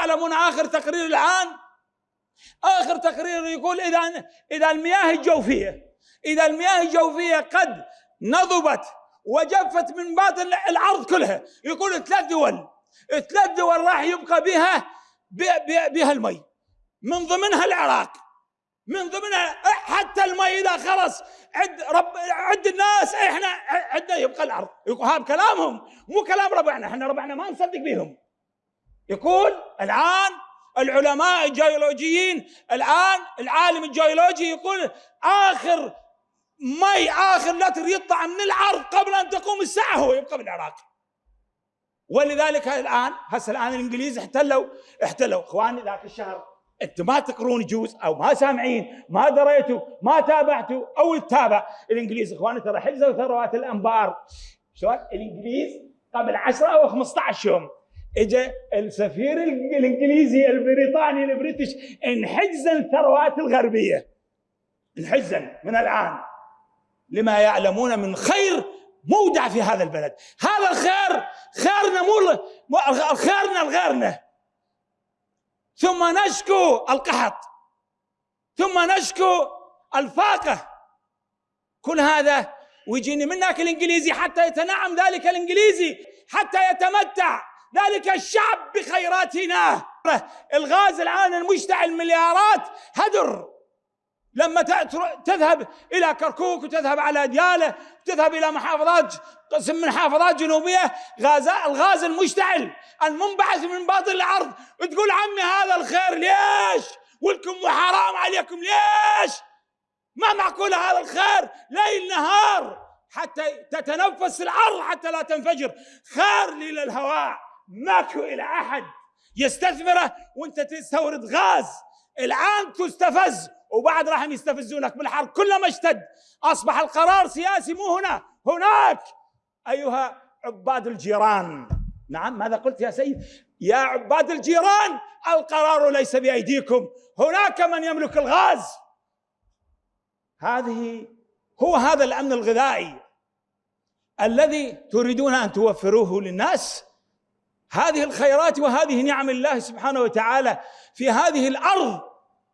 تعلمون آخر تقرير الآن؟ آخر تقرير يقول إذا إذا المياه الجوفية إذا المياه الجوفية قد نضبت وجفت من باطن الأرض كلها يقول ثلاث دول ثلاث دول راح يبقى بها بها المي من ضمنها العراق من ضمنها حتى المي إذا خلص عد رب عد الناس إحنا عندنا يبقى الأرض هذا كلامهم مو كلام ربعنا إحنا ربعنا ما نصدق بهم يقول الآن العلماء الجيولوجيين الآن العالم الجيولوجي يقول آخر مي آخر لتر يطلع من الأرض قبل أن تقوم الساعة هو يبقى بالعراق ولذلك الآن هسه الآن الإنجليز احتلوا احتلوا. إخواني ذاك الشهر أنتم ما تقرون جوز أو ما سامعين ما دريتوا ما تابعتوا أو تتابع. الإنجليز إخواني ترى حجزوا ثروات الأنبار. شلون؟ الإنجليز قبل 10 أو 15 يوم اجى السفير الإنجليزي البريطاني البريتش انحجزا الثروات الغربية. انحجزا من الآن. لما يعلمون من خير مودع في هذا البلد. هذا الخير خيرنا مو خيرنا لغيرنا ثم نشكو القحط. ثم نشكو الفاقة. كل هذا ويجيني منك الإنجليزي حتى يتنعم ذلك الإنجليزي حتى يتمتع. ذلك الشعب بخيراتنا. الغاز الآن المشتعل مليارات هدر. لما تذهب إلى كركوك وتذهب على ديالة تذهب إلى محافظات قسم من محافظات جنوبية غاز الغاز المشتعل المنبعث من باطن الأرض. تقول عمي هذا الخير ليش؟ ولكم وحرام عليكم ليش؟ ما معقول هذا الخير؟ ليل نهار. حتى تتنفس الأرض حتى لا تنفجر. خير للهواء. ماكو إلى أحد يستثمره وأنت تستورد غاز. الآن تستفز وبعد راح يستفزونك بالحرب. كلما اشتد أصبح القرار سياسي مو هنا هناك. أيها عباد الجيران. نعم ماذا قلت يا سيد؟ يا عباد الجيران القرار ليس بأيديكم. هناك من يملك الغاز. هذه هو هذا الأمن الغذائي الذي تريدون أن توفروه للناس؟ هذه الخيرات وهذه نعم الله سبحانه وتعالى في هذه الأرض.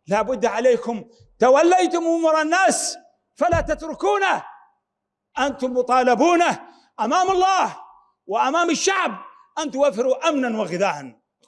لا بد عليكم. توليتم أمور الناس فلا تتركونه. أنتم مطالبون أمام الله وأمام الشعب. أن توفروا أمنا وغذاء.